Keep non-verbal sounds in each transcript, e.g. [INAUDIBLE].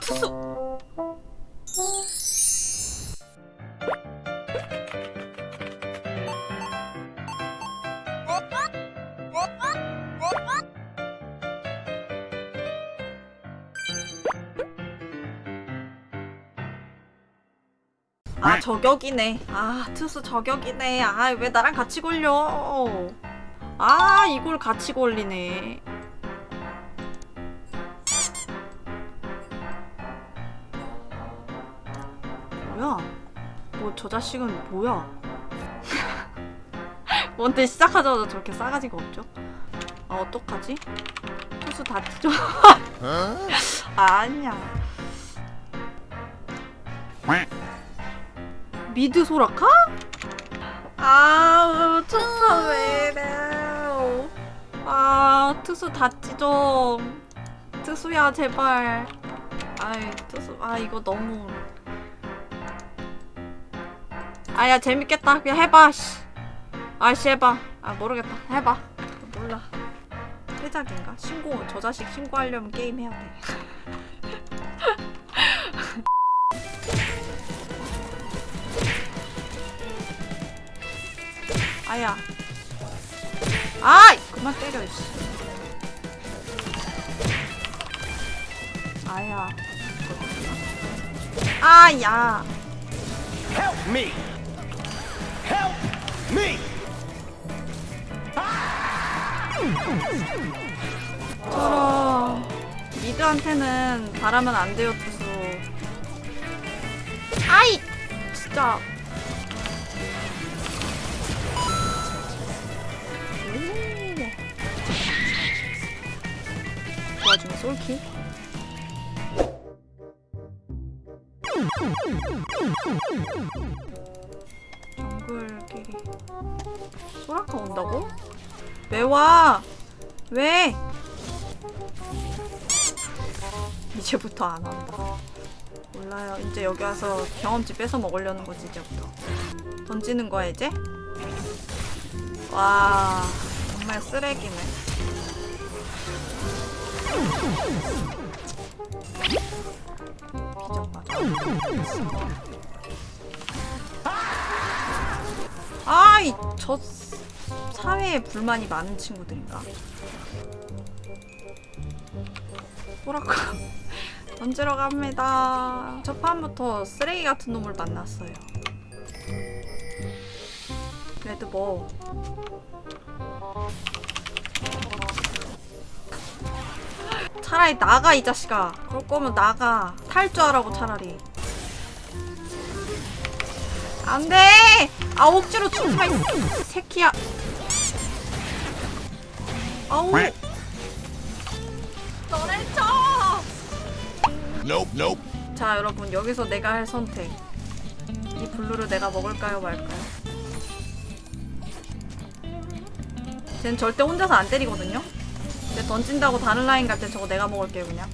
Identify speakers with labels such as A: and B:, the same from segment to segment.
A: 투수. 아 저격이네. 아 투수 저격이네. 아 왜 나랑 같이 걸려? 아 이걸 같이 걸리네 뭐저 자식은 뭐야? [LAUGHS] 뭔데 시작하자마자 저렇게 싸가지가 없죠? 아 어떡하지? 투수 다 찢어 [LAUGHS] 아니야. 미드 소라카? 아우 투수 왜 이래 아 투수 다 찢어 투수야 제발. 아이 투수 아 이거 너무 아야 재밌겠다 그냥 해봐 씨. 아씨 해봐 아 모르겠다 해봐 몰라 회작인가? 신고 저 자식 신고하려면 게임 해야 돼 [LAUGHS] 아야. 아이! 그만 때려, 씨. 아야. 아야.
B: Help me! Help me!
A: 저런. 미드한테는 바라면 안 돼요, 투수. 아이! 진짜. 그 와중에 솔킬? 정글끼리 소라카 온다고? 왜 와? 왜? 이제부터 안 한다. 몰라요. 이제 여기 와서 경험치 뺏어 먹으려는 거지 이제부터. 던지는 거야 이제? 와 정말 쓰레기네. 아 이 저 사회에 불만이 많은 친구들인가? 뭐랄까 [LAUGHS] 던지러 갑니다. 첫 판부터 쓰레기 같은 놈을 만났어요. 레드 뭐 차라리 나가 이 자식아. 그럴 거면 나가. 탈주하라고 차라리. 안 돼! 아 억지로 마, 이 새끼야. 아우. 너네 쳐!
B: Nope, nope.
A: 자 여러분 여기서 내가 할 선택 이 블루를 내가 먹을까요 말까요? 쟤는 절대 혼자서 안 때리거든요? 쟤 던진다고 다른 라인 갈 때 저거 내가 먹을게요 그냥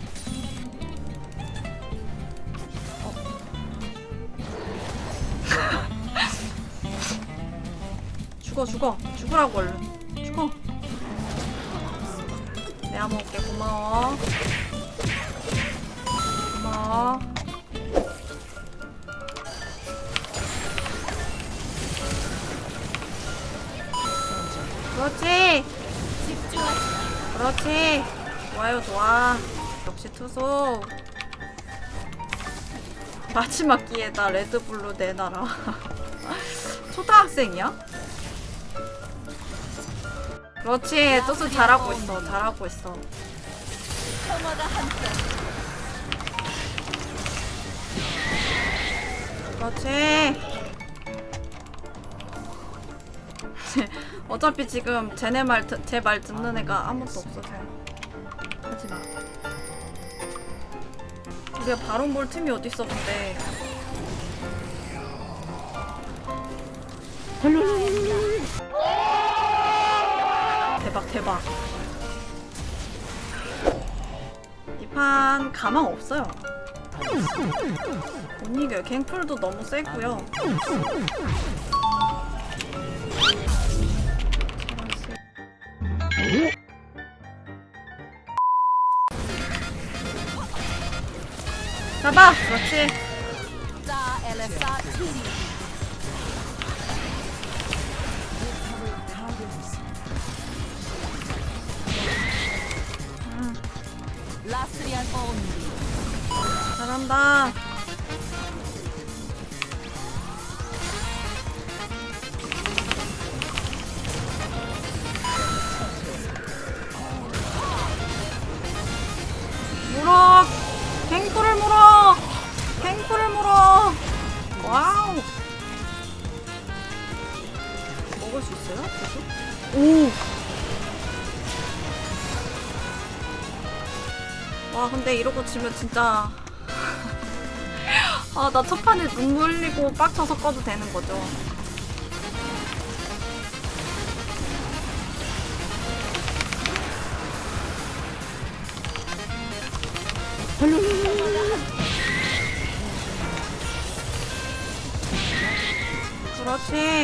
A: 죽어 죽으라고 얼른 죽어 내가 먹을게 고마워 고마워. 그렇지. 그렇지. 좋아요, 좋아. 역시 투소. 마지막 기회다. 레드블루 내놔라. [LAUGHS] 초등학생이야? 그렇지. 투수 잘하고 있어. 잘하고 있어. 그렇지. [LAUGHS] 어차피 지금 쟤네 말, 제 말 듣는 애가 아무도 없어서. 하지 마. 우리가 바론 볼 팀이 어딨어, 근데. 대박, 대박. 이 판 가망 없어요. 못 이겨요. 갱플도 너무 세고요. 잡아 그렇지 잘한다 물어 갱프를 물어 갱프를 물어 와우 먹을 수 있어요? 계속? 오! 와 근데 이러고 지면 진짜 아 나 첫판에 눈물 흘리고 빡쳐서 꺼도 되는 거죠. 그렇지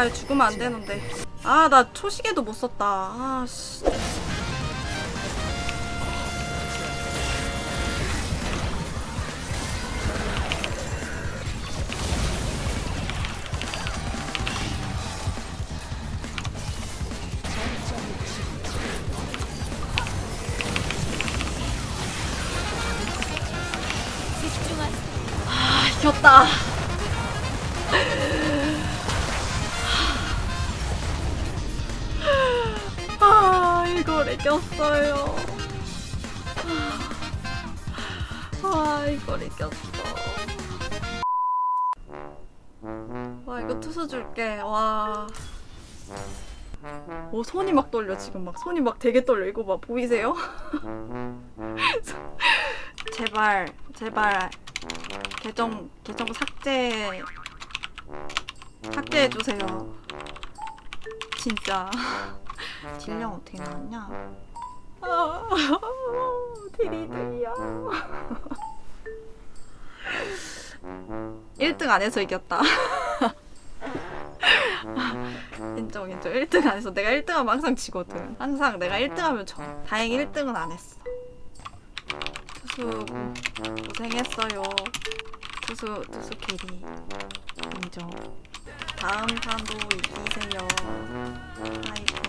A: 아 죽으면 안 되는데. 아 나 초시계도 못 썼다. 아씨. 아 이겼다 이걸 이겼어요. 아 이걸 이겼어. 와 이거 투수 줄게. 와. 오, 손이 막 떨려 지금 막. 손이 막 되게 떨려. 이거 봐 보이세요? [LAUGHS] 제발 제발. 계정 계정 삭제. 삭제해 주세요. 진짜 딜량 어떻게 나왔냐? 아, [LAUGHS] 드리드리야. [LAUGHS] 1등 안 해서 이겼다. [LAUGHS] 인정, 인정. 1등 안 해서 내가 1등 하면 항상 지거든. 항상 내가 1등 하면 져. 다행히 1등은 안 했어. 투수 고생했어요. 투수, 투수 carry. 인정. 다음 판도 이기세요. 파이팅.